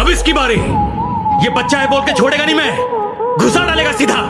اب اس کی باری۔ یہ بچہ ہے بول کے چھوڑے گا نہیں میں۔ گھسا ڈالے گا سیدھا۔